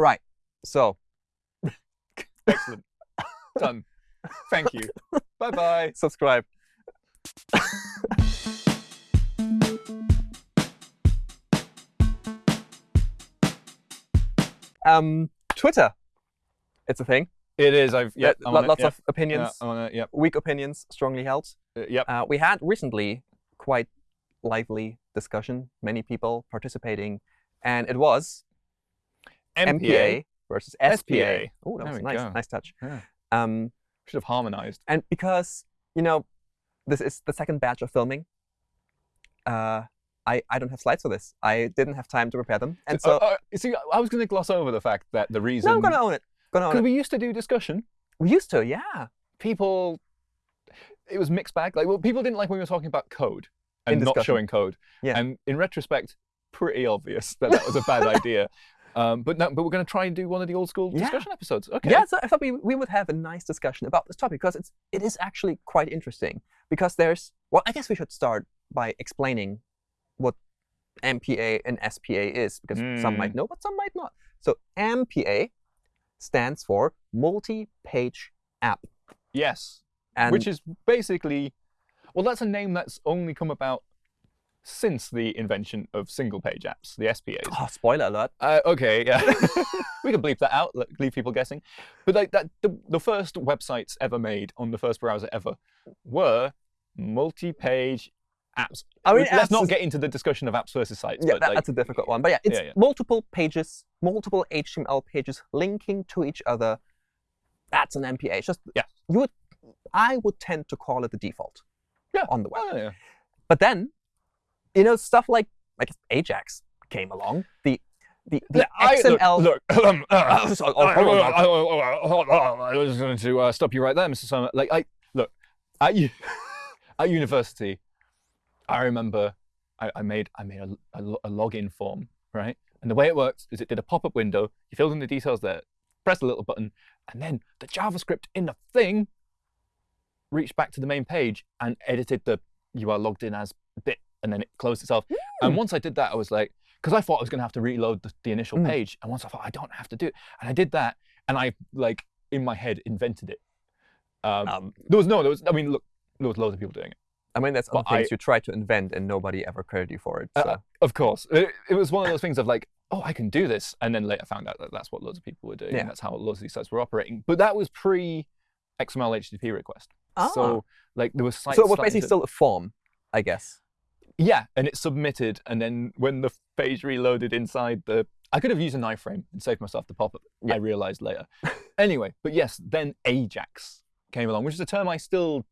Right. So Excellent. Done. Thank you. bye bye. subscribe. um, Twitter. It's a thing. It is. I've yeah. Lo- lots of opinions, Yeah, weak opinions, strongly held. Uh, yep. Uh, we had recently quite lively discussion, many people participating, and it was MPA, versus SPA. SPA. Oh, that There was nice, go. nice touch. Yeah. Um, Should have harmonized. and because you know this is the second batch of filming, uh, I I don't have slides for this. I didn't have time to prepare them, and so Uh, uh, you see, I was going to gloss over the fact that the reason no, I'm gonna own it. Because we used to do discussion. We used to, yeah. People, it was mixed bag. Like, well, people didn't like when we were talking about code and not showing code. Yeah. And in retrospect, pretty obvious that that was a bad idea. Um, but no, but we're going to try and do one of the old school Yeah. discussion episodes. Okay. Yeah, so I thought we, we would have a nice discussion about this topic because it's it is actually quite interesting. Because there's well, I guess we should start by explaining what MPA and SPA is, because some Mm. might know, but some might not. So MPA stands for multi-page app, Yes. and Which is basically, well, that's a name that's only come about since the invention of single-page apps, the SPAs. oh, spoiler alert. Uh, okay, yeah. we can bleep that out, leave people guessing. But like that, the, the first websites ever made on the first browser ever were multi-page apps. I mean, Let's apps not get into the discussion of apps versus sites. Yeah, but that- like, that's a difficult one. But yeah, it's Yeah, yeah. multiple pages, multiple HTML pages linking to each other. That's an MPA. It's just Yeah. you would, I would tend to call it the default Yeah. on the web. oh, yeah. But then, you know, stuff like like Ajax came along. The the, the I- XML. Look, look um, uh, Oh, oh, on, I, I- I was going to uh, stop you right there, Mr. Surma. Like, I look at you at university. I remember I, I made I made a, a, a login form, right? And the way it worked is it did a pop-up window. You filled in the details there, pressed a little button, and then the JavaScript in the thing reached back to the main page and edited the you are logged in as bit, and then it closed itself. And once I did that, I was like, because I thought I was going to have to reload the, the initial Mm. page, and once I thought I don't have to do it, and I did that, and I like in my head invented it. Um, Um, there was no, there was. I mean, look, there was loads of people doing it. I mean, that's other things I- you try to invent and nobody ever credited you for it. Uh, Of course, it, it was one of those things of like, oh, I can do this, and then later found out that that's what loads of people were doing. Yeah. That's how loads of these sites were operating. But that was pre XML HTTP request. Ah. So like there was sites. So it was basically to- still a form, I guess. Yeah, and it submitted, and then when the page reloaded inside the, I could have used an iframe and saved myself the pop-up. Yeah. I realized later. anyway, but yes, then Ajax came along, which is a term I still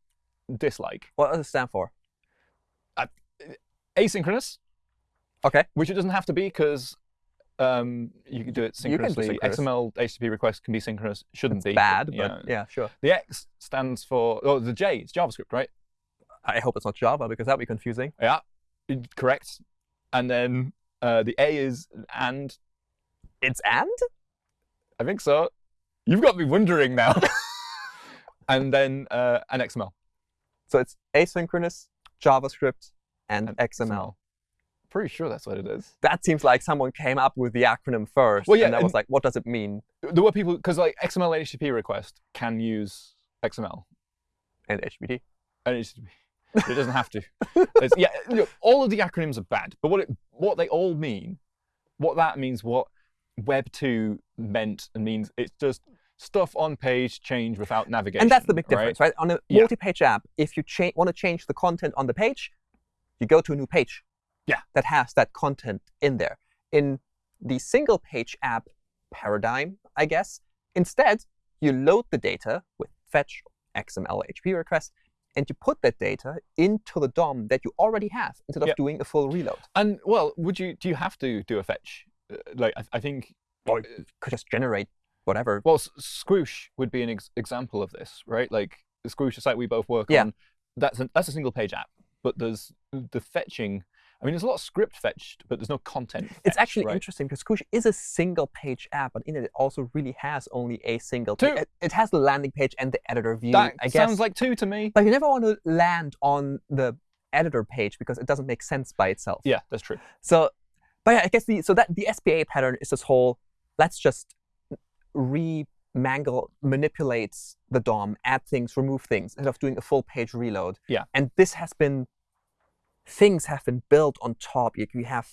dislike. What does it stand for? Asynchronous, Okay. which it doesn't have to be because um, you can do it You can do synchronously. synchronous. XML HTTP requests can be synchronous. Shouldn't It's be bad, but, but yeah, sure. The X stands for, oh, the J, it's JavaScript, right? I hope it's not Java because that'd be confusing. Yeah, correct. And then uh, the A is and. It's and? I think so. You've got me wondering now. and then uh, an XML. So it's asynchronous, JavaScript, and, And XML. Pretty sure that's what it is. That seems like someone came up with the acronym first. Well, yeah, and I was like, what does it mean? There were people because like XML HTTP request can use XML And HTTP. and HTTP. But it doesn't have to. Yeah, look, all of the acronyms are bad, but what it, what they all mean, what that means, what Web two meant and means, it's just stuff on page change without navigation. And that's the big difference, right? On a multi-page app, if you want to change the content on the page, you go to a new page. Yeah. That has that content in there. In the single-page app paradigm, I guess, instead you load the data with fetch XML HTTP request, and you put that data into the DOM that you already have instead of Yeah. doing a full reload. And well, would you? Do you have to do a fetch? Uh, Like I, I think Or could just generate whatever. Well, Squoosh would be an ex- example of this, right? Like the Squoosh, the site we both work Yeah. on, that's a, that's a single page app, but there's the fetching. I mean, there's a lot of script fetched, but there's no content. It's actually right? interesting because Squoosh is a single-page app, but in it, it also really has only a single. Two. It, it has the landing page and the editor view. That I guess. sounds like two to me. but you never want to land on the editor page because it doesn't make sense by itself. Yeah, that's true. So, but yeah, I guess the so that the SPA pattern is this whole let's just remangle, manipulate the DOM, add things, remove things, instead of doing a full page reload. Yeah. And this has been, things have been built on top. You, you have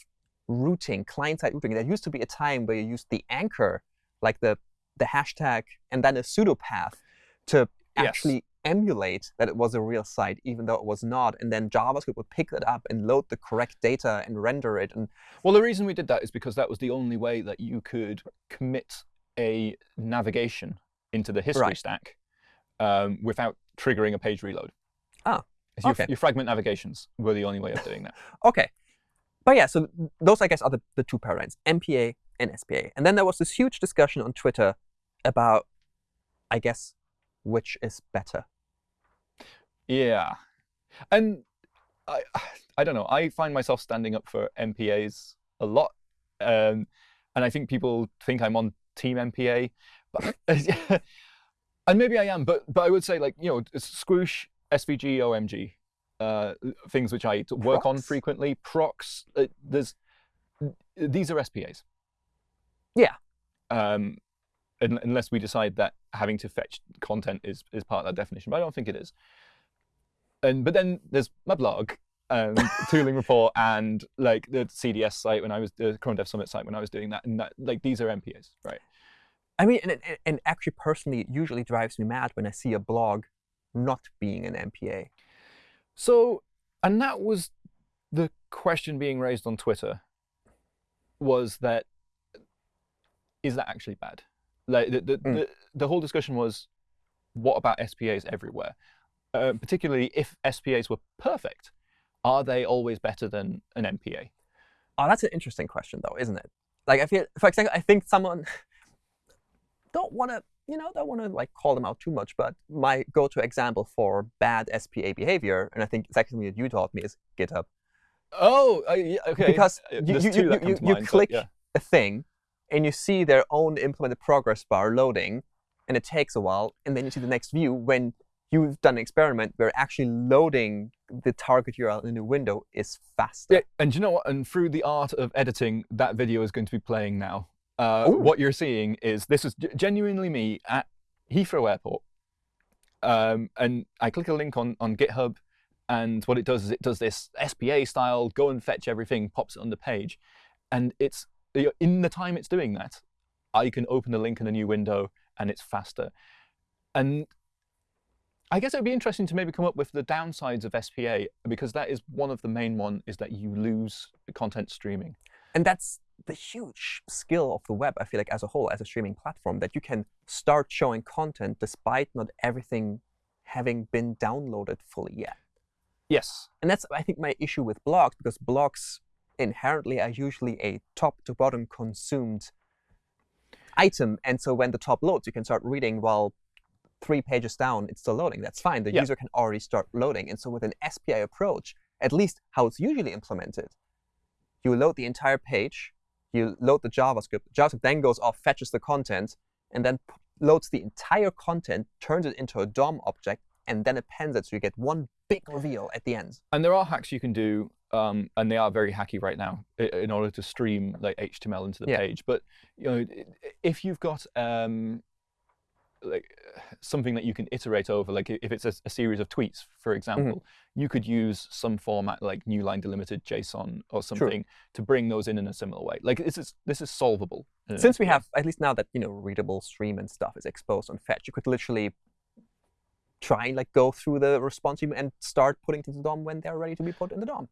routing, client-side routing. There used to be a time where you used the anchor, like the, the hashtag, and then a pseudo path to Yes. actually emulate that it was a real site, even though it was not. And then JavaScript would pick that up and load the correct data and render it. And Well, the reason we did that is because that was the only way that you could commit a navigation into the history Right. stack um, without triggering a page reload. Ah, Your, okay. your fragment navigations were the only way of doing that. OK. But yeah, so those, I guess, are the, the two paradigms, MPA and SPA. And then there was this huge discussion on Twitter about, I guess, which is better. Yeah, and I, I don't know. I find myself standing up for MPAs a lot, um, and I think people think I'm on Team MPA, but and maybe I am. But but I would say like you know Squoosh, SVG, OMG, uh, things which I work on frequently. PROXX. Uh, there's these are SPAs. Yeah. Um, unless we decide that having to fetch content is is part of that definition, but I don't think it is and but then there's my blog and tooling report and like the cds site when i was the chrome dev summit site when i was doing that and that like these are mpas right I mean, and, and- and actually, personally, it usually drives me mad when I see a blog not being an MPA. so and that was the question being raised on twitter was that is that actually bad like the the, Mm. the, the whole discussion was what about spas everywhere uh, particularly if spas were perfect are they always better than an mpa Oh, that's an interesting question, though, isn't it? Like, I feel, for example, I think someone don't want to, you know, I don't want to like call them out too much. But my go-to example for bad SPA behavior, and I think it's actually what you taught me, is GitHub. Oh, uh, yeah, okay. Because Uh, you, you, you, you, you mind, click yeah. a thing, and you see their own implemented progress bar loading, and it takes a while, and then you see the next view when you've done an experiment where actually loading the target URL in a window is faster. Yeah, and you know what? And through the art of editing, that video is going to be playing now. Uh, what you're seeing is this is genuinely me at Heathrow Airport, um, and I click a link on on GitHub, and what it does is it does this SPA style go and fetch everything, pops it on the page, and it's in the time it's doing that, I can open the link in a new window, and it's faster, and I guess it would be interesting to maybe come up with the downsides of SPA because that is one of the main one is that you lose content streaming. And that's the huge skill of the web, I feel like, as a whole, as a streaming platform, that you can start showing content despite not everything having been downloaded fully yet. Yes. And that's, I think, my issue with blogs, because blogs inherently are usually a top to bottom consumed item. And so when the top loads, you can start reading while three pages down, it's still loading. That's fine. The Yeah. user can already start loading. And so with an SPI approach, at least how it's usually implemented, you load the entire page, you load the JavaScript, JavaScript then goes off, fetches the content, and then loads the entire content, turns it into a DOM object, and then appends it so you get one big reveal at the end. And there are hacks you can do, um, and they are very hacky right now in order to stream like HTML into the Yeah. page. But you know, if you've got um, like something that you can iterate over, like if it's a, a series of tweets, for mm-hmm. example, you could use some format like new line delimited JSON or something to bring those in in a similar way. Like this is this is solvable. Uh, Since we have, at least now that you know readable stream and stuff is exposed on Fetch, you could literally try and like go through the response and start putting things in the DOM when they're ready to be put in the DOM.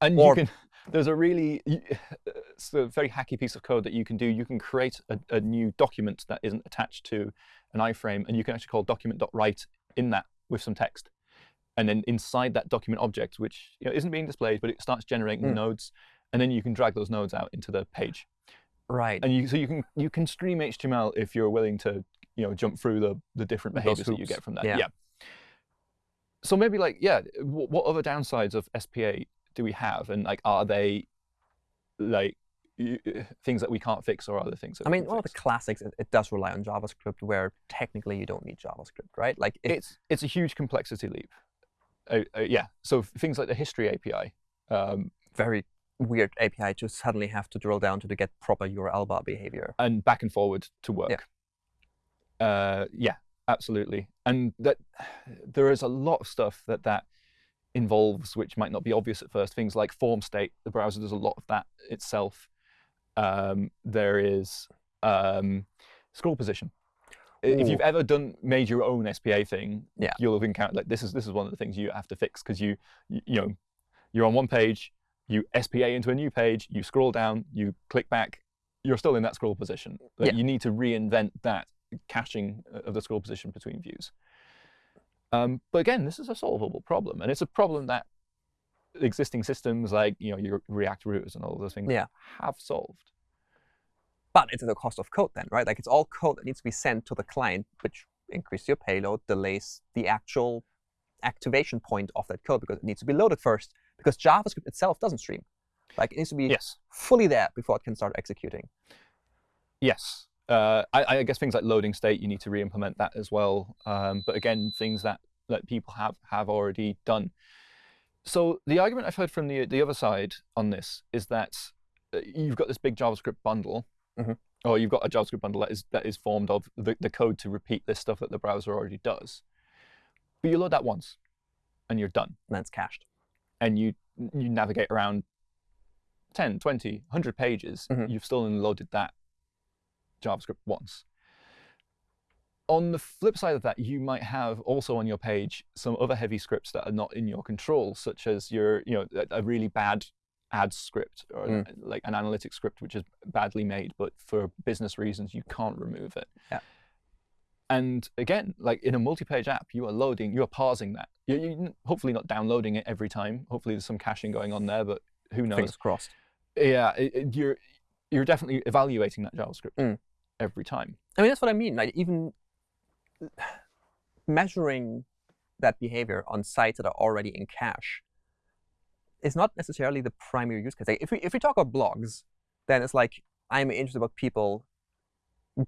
And Or- you can, there's a really, it's a very hacky piece of code that you can do. You can create a, a new document that isn't attached to an iframe, and you can actually call document.write in that with some text. And then inside that document object, which you know, isn't being displayed, but it starts generating Mm. nodes, and then you can drag those nodes out into the page. Right. And you, so you can you can stream HTML if you're willing to you know jump through the the different behaviors that you get from that. Yeah. So maybe like yeah, what other downsides of SPA do we have, and like are they like things that we can't fix, or other things? That I mean, one of the classics, it, it does rely on JavaScript, where technically you don't need JavaScript, right? Like, it, it's it's a huge complexity leap. Uh, uh, yeah. So things like the history API. Um, very weird API to suddenly have to drill down to to get proper URL bar behavior. and back and forward to work. Yeah. Uh, yeah, absolutely. And that there is a lot of stuff that that involves which might not be obvious at first. Things like form state. The browser does a lot of that itself. Um, there is um, scroll position. If you've ever done made your own SPA thing, Yeah. you'll have encountered like this is this is one of the things you have to fix because you, you you know you're on one page, you SPA into a new page, you scroll down, you click back, you're still in that scroll position. Like, Yeah. You need to reinvent that caching of the scroll position between views. Um, but again, this is a solvable problem, and it's a problem that existing systems like you know your React routers and all those things Yeah. have solved. But it's at the cost of code then, right? Like it's all code that needs to be sent to the client, which increases your payload, delays the actual activation point of that code because it needs to be loaded first. Because JavaScript itself doesn't stream. Like it needs to be Yes. fully there before it can start executing. Yes. Uh, I, I guess things like loading state, you need to re-implement that as well. Um, but again, things that, that people have have already done. So the argument I've heard from the the other side on this is that uh, you've got this big JavaScript bundle, Mhm. or you've got a JavaScript bundle that is that is formed of the, the code to repeat this stuff that the browser already does. But you load that once, and you're done, And then it's cached. and you you navigate around 10, 20, 100 pages. Mhm. You've still only loaded that JavaScript once. On the flip side of that, you might have also on your page some other heavy scripts that are not in your control, such as your, you know, a- really bad ad script or an- like an analytics script which is badly made, but for business reasons you can't remove it. Yeah. And again, like in a multi-page app, you are loading, you are parsing that. You, you hopefully not downloading it every time. Hopefully there's some caching going on there, but who knows? Fingers crossed. Yeah, it, it- you're you're definitely evaluating that JavaScript Mm. Every time. I mean, that's what I mean. Like even measuring that behavior on sites that are already in cache is not necessarily the primary use case. Like if we if we talk about blogs, then it's like I'm interested about people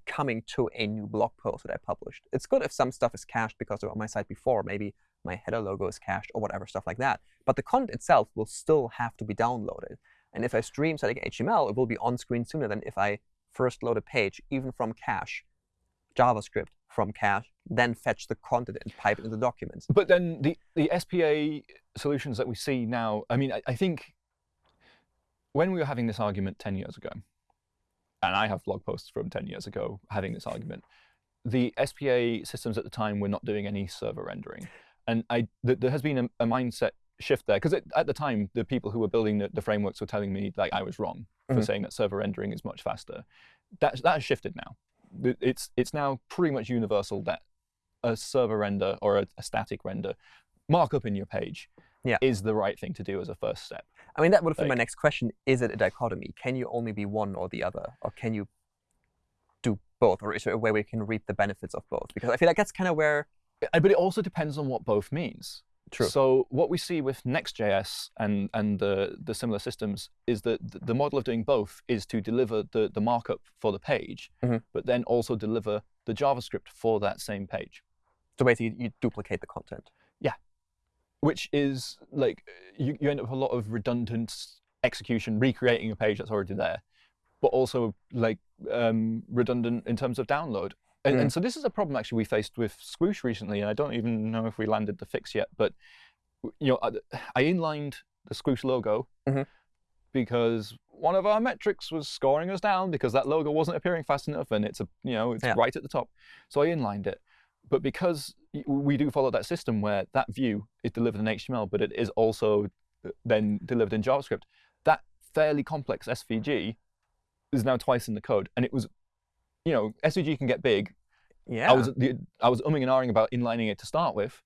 coming to a new blog post that I published. It's good if some stuff is cached because they're on my site before. Maybe my header logo is cached or whatever stuff like that. But the content itself will still have to be downloaded. And if I stream static HTML, it will be on screen sooner than if I first load a page, even from cache, JavaScript from cache, then fetch the content and pipe it into documents. But then the the SPA solutions that we see now, I mean, I, I think when we were having this argument 10 years ago, and I have blog posts from 10 years ago having this argument, the SPA systems at the time were not doing any server rendering. And I, th- there has been a, a mindset shift there, because at the time, the people who were building the, the frameworks were telling me like I was wrong for Mhm. saying that server rendering is much faster. That, that has shifted now. It's, it's now pretty much universal that a server render or a, a static render markup in your page Yeah. is the right thing to do as a first step. I mean, that would have been my next question. Is it a dichotomy? Can you only be one or the other? Or can you do both? Or is there a way we can reap the benefits of both? Because I feel like that's kind of where But it also depends on what both means. True. So what we see with Next.js and, and the, the similar systems is that the model of doing both is to deliver the, the markup for the page, Mhm. but then also deliver the JavaScript for that same page, so basically you duplicate the content. Yeah, which is like you, you end up with a lot of redundant execution, recreating a page that's already there, but also like um, redundant in terms of download. And, and so this is a problem actually we faced with Squoosh recently, and I don't even know if we landed the fix yet. But you know, I, I inlined the Squoosh logo Mhm. because one of our metrics was scoring us down because that logo wasn't appearing fast enough, and it's a you know it's Yeah. right at the top. So I inlined it. But because we do follow that system where that view is delivered in HTML, but it is also uh, then delivered in JavaScript, that fairly complex SVG is now twice in the code. And it was, you know, SVG can get big. Yeah. I was I was umming and ahhing about inlining it to start with,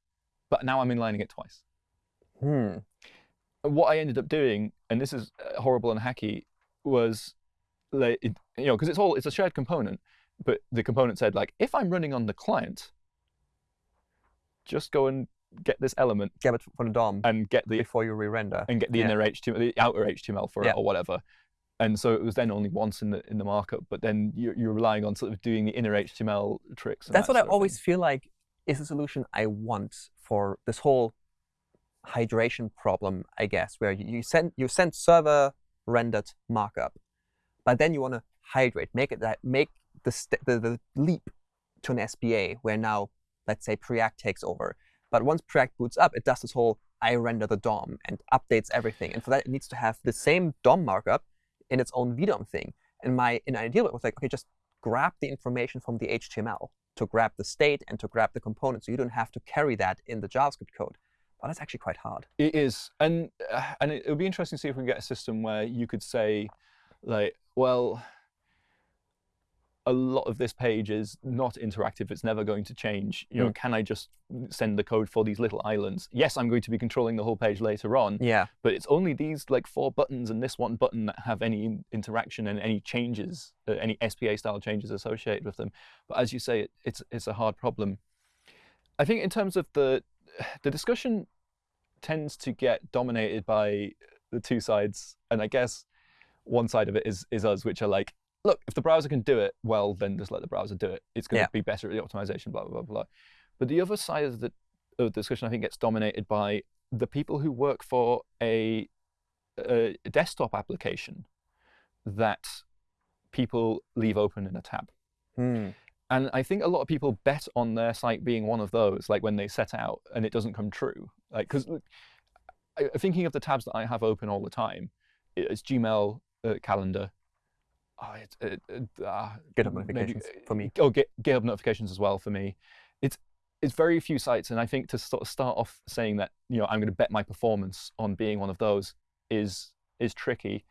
but now I'm inlining it twice. Hmm. What I ended up doing, and this is uh, horrible and hacky, was like, it, you know, because it's all it's a shared component, but the component said like, if I'm running on the client, just go and get this element Get it from the DOM and get the before you re-render. and get the Yeah. inner HTML, the outer HTML for Yeah. it or whatever. And so it was then only once in the in the markup, but then you're, you're relying on sort of doing the inner HTML tricks. That's that what I always feel like is the solution I want for this whole hydration problem, I guess, where you, you send you send server rendered markup, but then you want to hydrate, make it that make the, the the leap to an SPA where now, let's say, Preact takes over. But once Preact boots up, it does this whole I render the DOM and updates everything. And for that, it needs to have the same DOM markup in its own VDOM thing. And my in ideal was like, OK, just grab the information from the HTML to grab the state and to grab the component. So you don't have to carry that in the JavaScript code. But that's actually quite hard. It is. And, uh, and it, it would be interesting to see if we can get a system where you could say, like, well, a lot of this page is not interactive. It's never going to change. You know, Mm. can I just send the code for these little islands? Yes, I'm going to be controlling the whole page later on, Yeah. but it's only these like four buttons and this one button that have any interaction and any changes, uh, any SPA style changes associated with them. But as you say, it, it's it's a hard problem. I think in terms of the the discussion tends to get dominated by the two sides, and I guess one side of it is is us, which are like, look, if the browser can do it, well, then just let the browser do it. It's going to Yeah. be better at the optimization, blah blah blah blah. But the other side of the, of the discussion, I think, gets dominated by the people who work for a, a desktop application that people leave open in a tab. Hmm. And I think a lot of people bet on their site being one of those, like when they set out and it doesn't come true. Like, because thinking of the tabs that I have open all the time, it's Gmail, uh, calendar. Oh, it, it, uh, uh, uh GitHub maybe- notifications uh, for me. Oh, Git, GitHub notifications as well for me. It's it's very few sites, and I think to sort of start off saying that you know I'm going to bet my performance on being one of those is is tricky.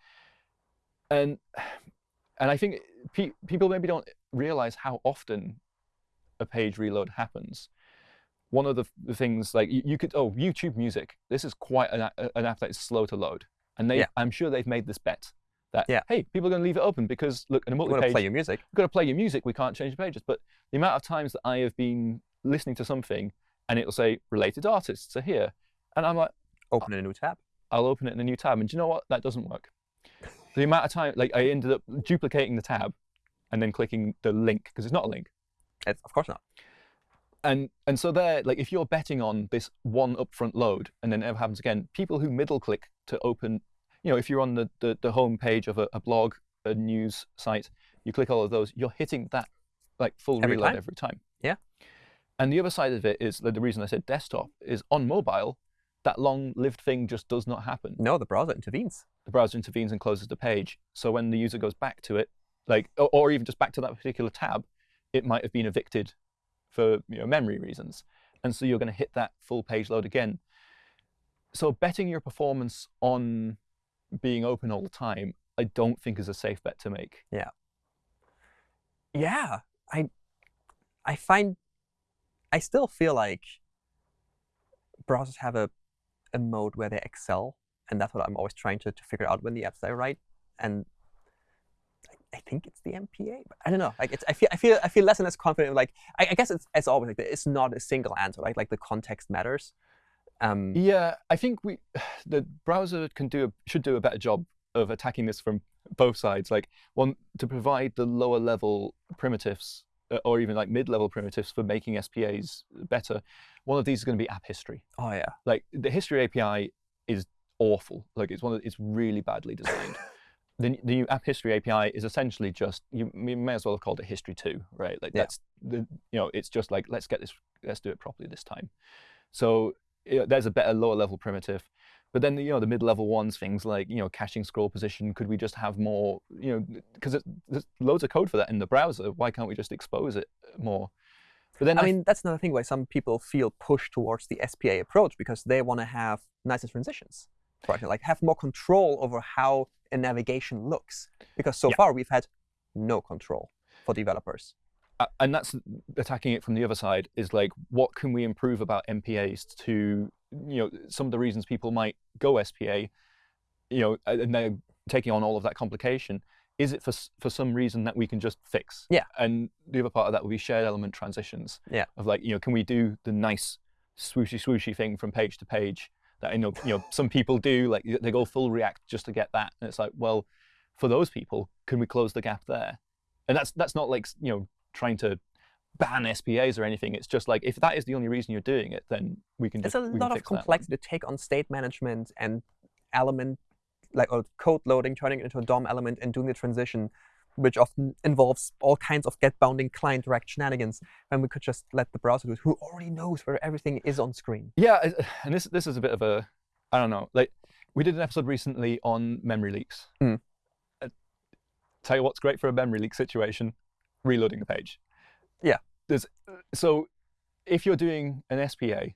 And and I think pe- people maybe don't realize how often a page reload happens. One of the, the things like you, you could oh YouTube Music. This is quite an, an app that is slow to load, and they Yeah. I'm sure they've made this bet that Yeah. hey people are going to leave it open because look in a You want multi-page to play your music? we've got to play your music. We can't change the pages. But the amount of times that I have been listening to something and it'll say related artists are here, and I'm like, Open in a new tab. I'll open it in a new tab, and do you know what? That doesn't work. The amount of time, like I ended up duplicating the tab, and then clicking the link because it's not a link. It's, of course not. And and so there, like if you're betting on this one upfront load and then it never happens again, people who middle click to open, you know, if you're on the the, the home page of a, a blog, a news site, you click all of those, you're hitting that like full Every reload time? every time. Yeah. And the other side of it is that the reason I said desktop is on mobile, that long-lived thing just does not happen. No, the browser intervenes. The browser intervenes and closes the page. So when the user goes back to it, like or, or even just back to that particular tab, it might have been evicted for you know, memory reasons. And so you're going to hit that full page load again. So betting your performance on being open all the time, I don't think is a safe bet to make. Yeah, Yeah, I, I find, I still feel like browsers have a, a mode where they excel, and that's what I'm always trying to, to figure out when the apps I write. And I, think it's the MPA, but I don't know. Like it's, I feel, I feel, I feel less and less confident. Like I, I guess it's as always like it's not a single answer. Right? Like the context matters. Um, Yeah, I think we the browser can do should do a better job of attacking this from both sides. Like one to provide the lower level primitives uh, or even like mid-level primitives for making SPAs better. One of these is going to be app history. oh yeah. Like the history API is awful. Like it's one of it's really badly designed. the, the new app history API is essentially just you, you may as well have called it history two, right? Like Yeah. that's the you know it's just like let's get this let's do it properly this time. So there's a better lower level primitive. But then you know the mid-level ones, things like you know caching scroll position. Could we just have more? You know, because there's loads of code for that in the browser. Why can't we just expose it more? But then I I mean, that's another thing why some people feel pushed towards the SPA approach because they want to have nicer transitions, right? Like have more control over how a navigation looks. Because so Yeah. far we've had no control for developers. And that's attacking it from the other side is like what can we improve about MPAs to you know some of the reasons people might go SPA you know and they're taking on all of that complication is it for for some reason that we can just fix Yeah. and the other part of that would be shared element transitions Yeah. of like you know can we do the nice swooshy swooshy thing from page to page that I know you know some people do like they go full react just to get that and it's like well for those people can we close the gap there and that's that's not like you know trying to ban SPAs or anything. It's just like if that is the only reason you're doing it, then we can. There's just, a lot of complexity to take on state management and element, like or code loading, turning it into a DOM element and doing the transition. which often involves all kinds of getBoundingClientRect shenanigans, when we could just let the browser do it, who already knows where everything is on screen. Yeah, and this this is a bit of a I don't know. Like we did an episode recently on memory leaks. Mm. Uh, tell you what's great for a memory leak situation: reloading the page. Yeah. There's so if you're doing an SPA,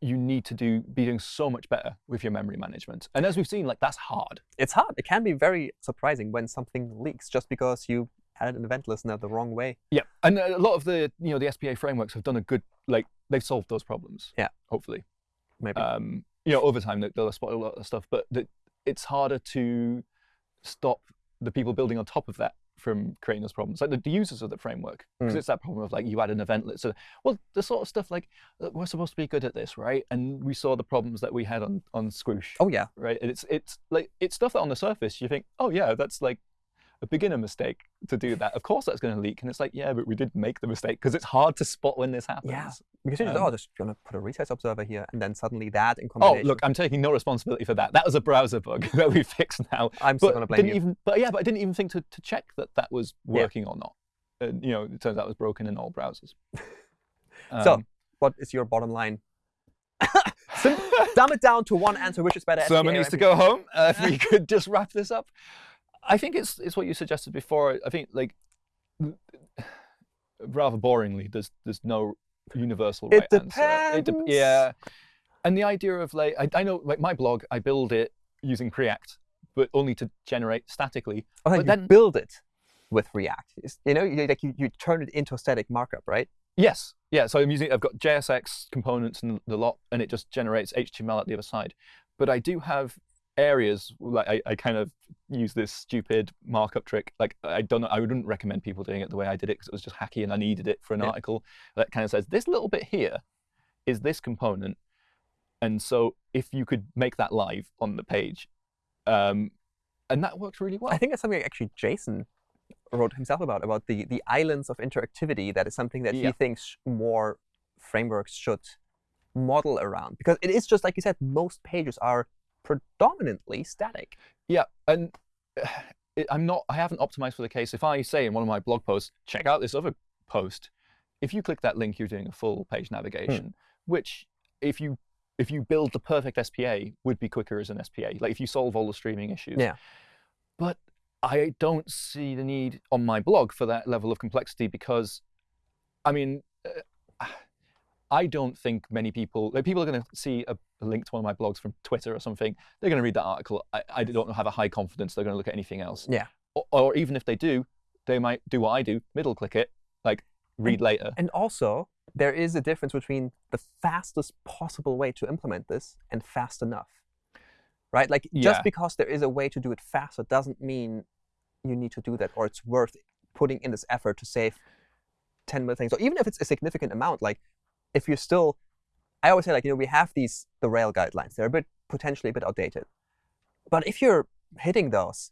you need to do be doing so much better with your memory management. And as we've seen, like that's hard. It's hard. It can be very surprising when something leaks just because you added an event listener the wrong way. Yeah, and a lot of the you know the SPA frameworks have done a good like they've solved those problems. Yeah. hopefully. Maybe. Um, you know, over time they- they'll spot a lot of stuff, but it's harder to stop the people building on top of that from creating those problems, like the, the users of the framework, because Mm. it's that problem of like you add an event list. So, well, the sort of stuff like uh, we're supposed to be good at this, right? And we saw the problems that we had on on Squoosh, oh yeah. right? And it's it's like it's stuff that on the surface you think, oh yeah, that's like a beginner mistake to do that. Of course that's going to leak, and it's like, yeah, but we did make the mistake because it's hard to spot when this happens. Yeah. Because you're Um, oh, just gonna put a resize observer here, and then suddenly that in Oh, look, I'm taking no responsibility for that. That was a browser bug that we fixed now. I'm still But gonna blame didn't you. even, but yeah, but I didn't even think to, to check that that was Yeah. working or not. And you know, it turns out it was broken in all browsers. So, Um, what is your bottom line? Dumb it down to one answer, which is better. someone needs to go home. Uh, if we could just wrap this up, I think it's it's what you suggested before. I think like rather boringly, there's there's no universal It right answer. It depends. yeah, and the idea of like I, I know like my blog, I build it using Preact, but only to generate statically. Oh, but you then- build it with React. It's- you know, you, like you, you turn it into a static markup, right? Yes, yeah. So I'm using I've got JSX components and the lot, and it just generates HTML at the other side. But I do have areas like I, I kind of use this stupid markup trick. Like I don't know, I wouldn't recommend people doing it the way I did it because it was just hacky and I needed it for an Yeah. article that kind of says this little bit here is this component, and so if you could make that live on the page, um, and that works really well. I think that's something actually Jason wrote himself about, about the, the islands of interactivity. That is something that Yeah. he thinks more frameworks should model around. Because it is just like you said, most pages are predominantly static. Yeah, and it, I'm not. I haven't optimized for the case. If I say in one of my blog posts, check out this other post, if you click that link, you're doing a full page navigation, hmm. which if you if you build the perfect SPA would be quicker as an SPA. Like if you solve all the streaming issues. Yeah. But I don't see the need on my blog for that level of complexity because, I mean, I don't think many people, like people are going to see a, a link to one of my blogs from Twitter or something. They're going to read that article. I, I don't have a high confidence they're going to look at anything else. Yeah. Or, or even if they do, they might do what I do, middle click it, like read later. And also, there is a difference between the fastest possible way to implement this and fast enough. Right? Like, Yeah. just because there is a way to do it faster doesn't mean you need to do that or it's worth putting in this effort to save 10 million things. Or even if it's a significant amount, like, if you're still, I always say, like, you know, we have these, the Rail guidelines. They're a bit, potentially a bit outdated. But if you're hitting those,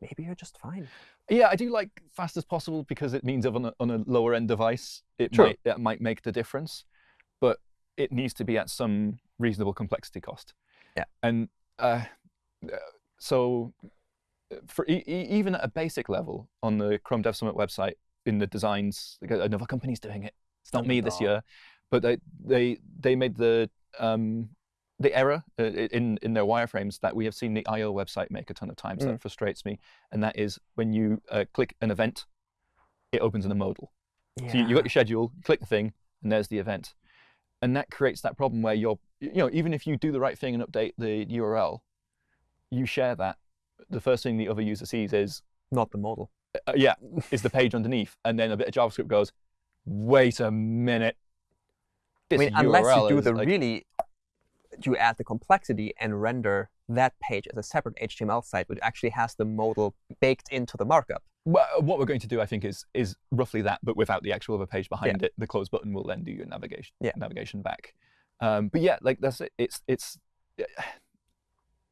maybe you're just fine. Yeah, I do like fast as possible because it means on a, on a lower end device, it True. might it might make the difference, but it needs to be at some reasonable complexity cost. Yeah. And uh, so, for e- even at a basic level on the Chrome Dev Summit website, in the designs, another company's doing it. It's not me this year, but they they they made the um, the error uh, in in their wireframes that we have seen the IO website make a ton of times. That frustrates me, and that is when you uh, click an event, it opens in a modal. So you, you got your schedule, you click the thing, and there's the event, and that creates that problem where you're you know even if you do the right thing and update the URL, you share that. The first thing the other user sees is Not the modal. uh, yeah is the page underneath, and then a bit of JavaScript goes, wait a minute. I mean, unless you do the like- really, you add the complexity and render that page as a separate HTML site, which actually has the modal baked into the markup. Well, what we're going to do, I think, is is roughly that, but without the actual other page behind it. The close button will then do your navigation Yeah. navigation back. Um, but yeah, like that's it. It's it's.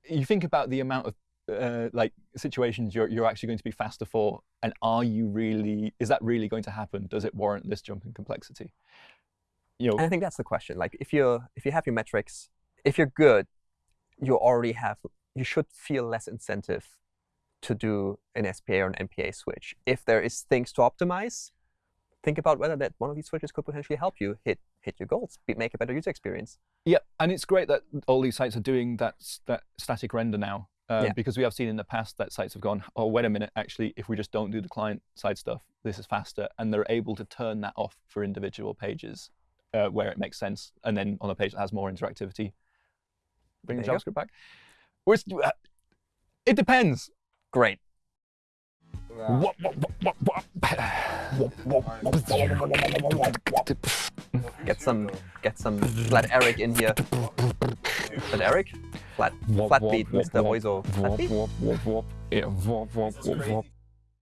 You think about the amount of uh, like situations you're you're actually going to be faster for, and are you really? Is that really going to happen? Does it warrant this jump in complexity? You know, And I think that's the question. Like, if you if you have your metrics, if you're good, you already have. You should feel less incentive to do an SPA or an MPA switch. If there is things to optimize, think about whether that one of these switches could potentially help you hit hit your goals, be, make a better user experience. Yeah, and it's great that all these sites are doing that that static render now. Uh, Yeah. Because we have seen in the past that sites have gone, oh, wait a minute, actually, if we just don't do the client side stuff, this is faster. And they're able to turn that off for individual pages uh, where it makes sense. And then on a page that has more interactivity, bring the There you JavaScript back. Where's, uh, it depends. Great. Get some get some flat Eric in here. Flat Eric? Flat flat beat, Mr. Oizo. Flat beat? Yeah,